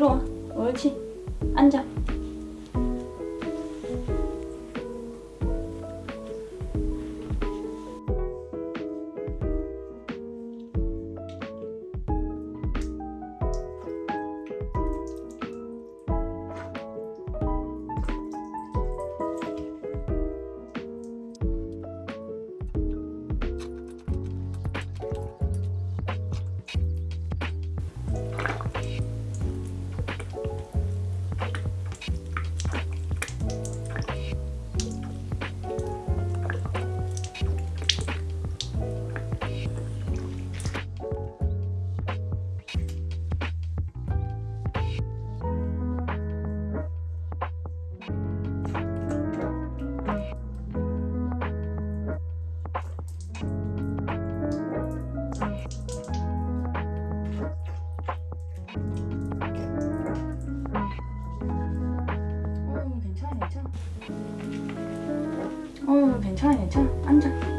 들어와. 옳지. 앉아 괜찮아 괜찮아. 앉아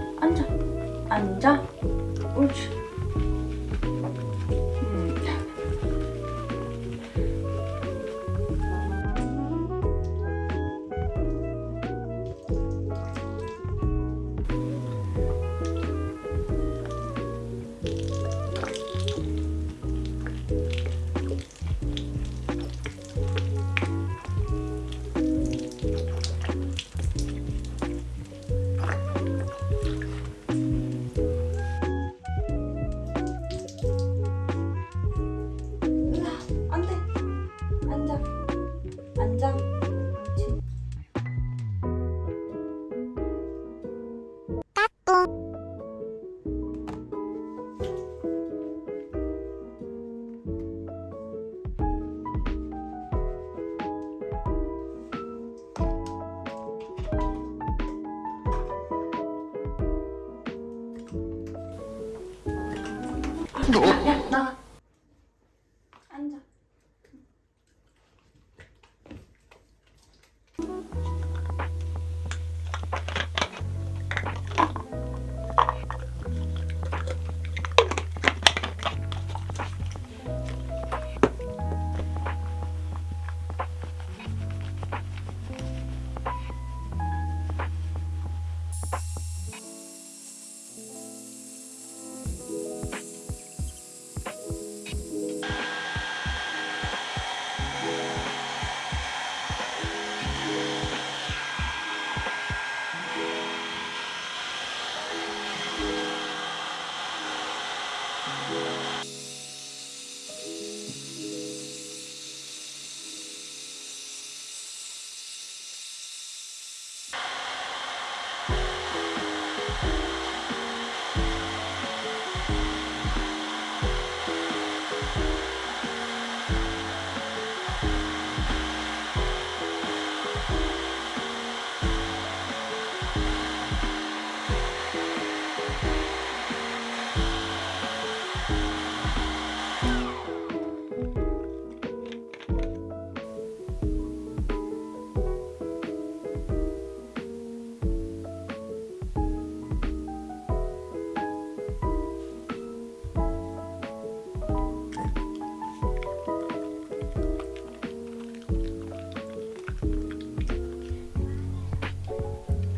옳지. 야, 야, 나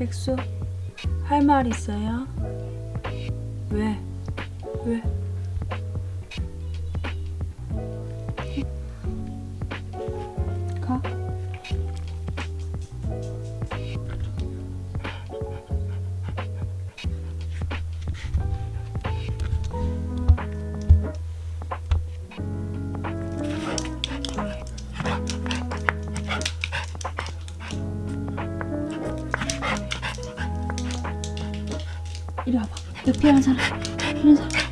백수, 할 말 있어요? 왜? 왜? 이리 와봐. 여 필요한 사람. 필요한 사람.